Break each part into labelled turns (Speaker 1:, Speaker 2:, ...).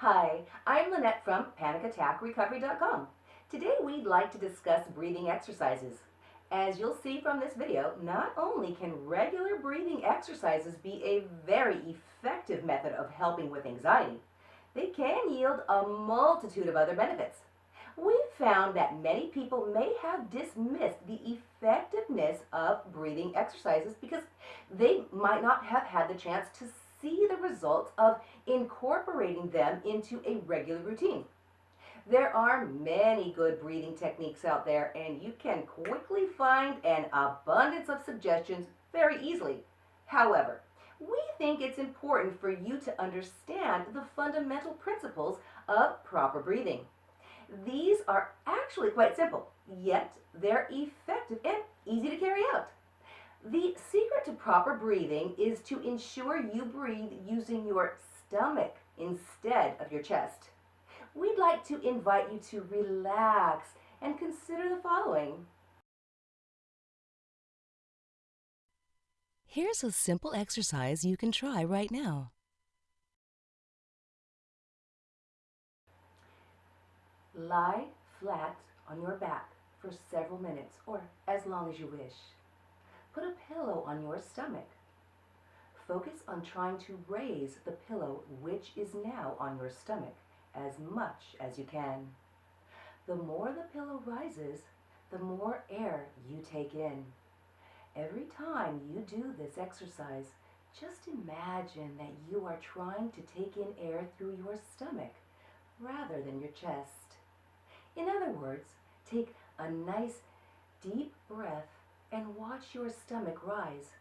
Speaker 1: Hi, I'm Lynette from PanicAttackRecovery.com. Today we'd like to discuss breathing exercises. As you'll see from this video, not only can regular breathing exercises be a very effective method of helping with anxiety, they can yield a multitude of other benefits. We've found that many people may have dismissed the effectiveness of breathing exercises because they might not have had the chance to see the results of incorporating them into a regular routine. There are many good breathing techniques out there, and you can quickly find an abundance of suggestions very easily. However, we think it's important for you to understand the fundamental principles of proper breathing. These are actually quite simple, yet they're effective and easy to carry out. The secret to proper breathing is to ensure you breathe using your stomach instead of your chest. We'd like to invite you to relax and consider the following.
Speaker 2: Here's a simple exercise you can try right now.
Speaker 1: Lie flat on your back for several minutes or as long as you wish. Put a pillow on your stomach. Focus on trying to raise the pillow which is now on your stomach as much as you can. The more the pillow rises, the more air you take in. Every time you do this exercise, just imagine that you are trying to take in air through your stomach rather than your chest. In other words, take a nice deep breath and watch your stomach rise.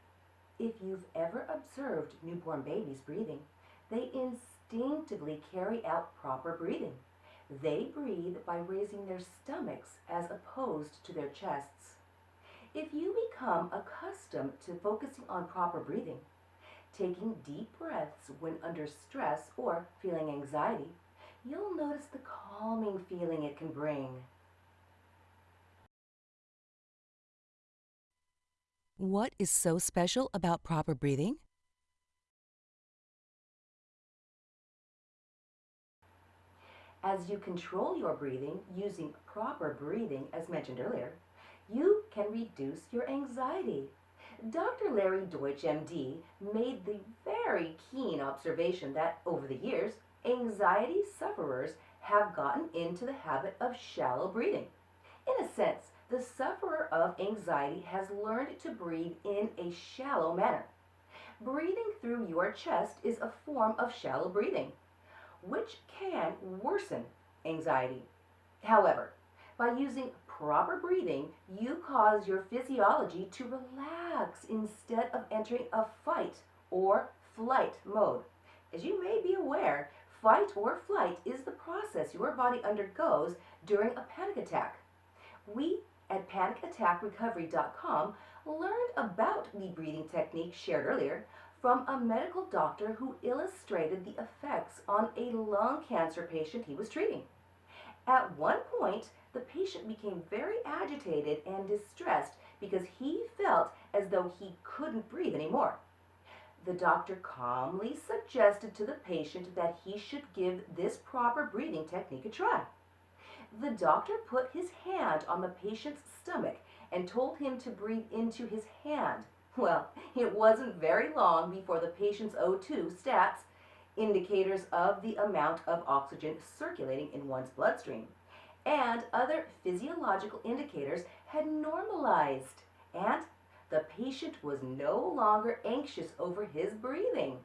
Speaker 1: If you've ever observed newborn babies breathing, they instinctively carry out proper breathing. They breathe by raising their stomachs as opposed to their chests. If you become accustomed to focusing on proper breathing, taking deep breaths when under stress or feeling anxiety, you'll notice the calming feeling it can bring.
Speaker 2: What is so special about proper breathing?
Speaker 1: As you control your breathing using proper breathing, as mentioned earlier, you can reduce your anxiety. Dr. Larry Deutsch, MD, made the very keen observation that over the years, anxiety sufferers have gotten into the habit of shallow breathing. In a sense, the sufferer of anxiety has learned to breathe in a shallow manner. Breathing through your chest is a form of shallow breathing, which can worsen anxiety. However, by using proper breathing, you cause your physiology to relax instead of entering a fight or flight mode. As you may be aware, fight or flight is the process your body undergoes during a panic attack. We at panicattackrecovery.com learned about the breathing technique shared earlier from a medical doctor who illustrated the effects on a lung cancer patient he was treating. At one point, the patient became very agitated and distressed because he felt as though he couldn't breathe anymore. The doctor calmly suggested to the patient that he should give this proper breathing technique a try. The doctor put his hand on the patient's stomach and told him to breathe into his hand. Well, it wasn't very long before the patient's O2 stats, indicators of the amount of oxygen circulating in one's bloodstream, and other physiological indicators had normalized, and the patient was no longer anxious over his breathing.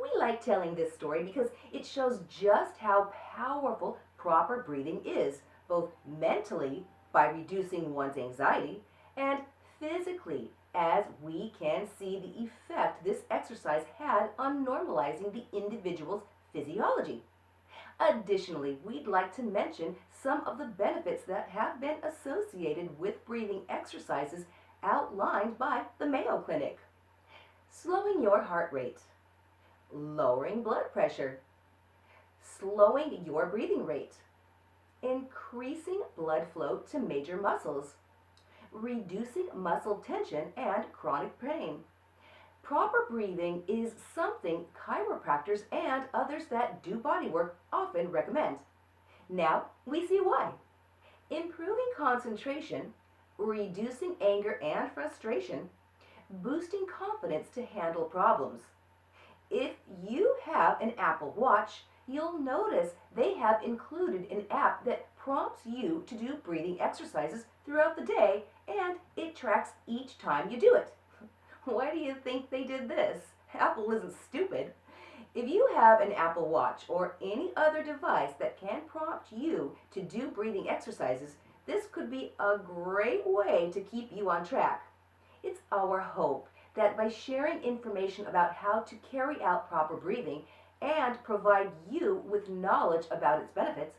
Speaker 1: We like telling this story because it shows just how powerful proper breathing is, both mentally by reducing one's anxiety and physically as we can see the effect this exercise had on normalizing the individual's physiology. Additionally, we'd like to mention some of the benefits that have been associated with breathing exercises outlined by the Mayo Clinic. Slowing your heart rate, lowering blood pressure, slowing your breathing rate, increasing blood flow to major muscles, reducing muscle tension and chronic pain, Proper breathing is something chiropractors and others that do bodywork often recommend. Now we see why. Improving concentration, reducing anger and frustration, boosting confidence to handle problems. If you have an Apple Watch, you'll notice they have included an app that prompts you to do breathing exercises throughout the day and it tracks each time you do it. Why do you think they did this? Apple isn't stupid. If you have an Apple Watch or any other device that can prompt you to do breathing exercises, this could be a great way to keep you on track. It's our hope that by sharing information about how to carry out proper breathing and provide you with knowledge about its benefits,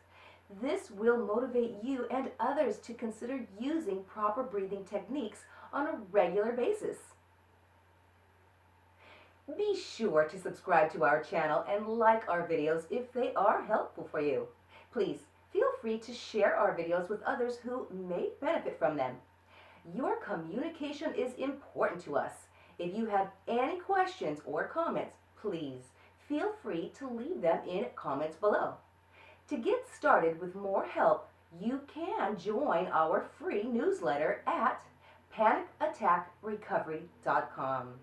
Speaker 1: this will motivate you and others to consider using proper breathing techniques on a regular basis. Be sure to subscribe to our channel and like our videos if they are helpful for you. Please feel free to share our videos with others who may benefit from them. Your communication is important to us. If you have any questions or comments, please feel free to leave them in comments below. To get started with more help, you can join our free newsletter at panicattackrecovery.com.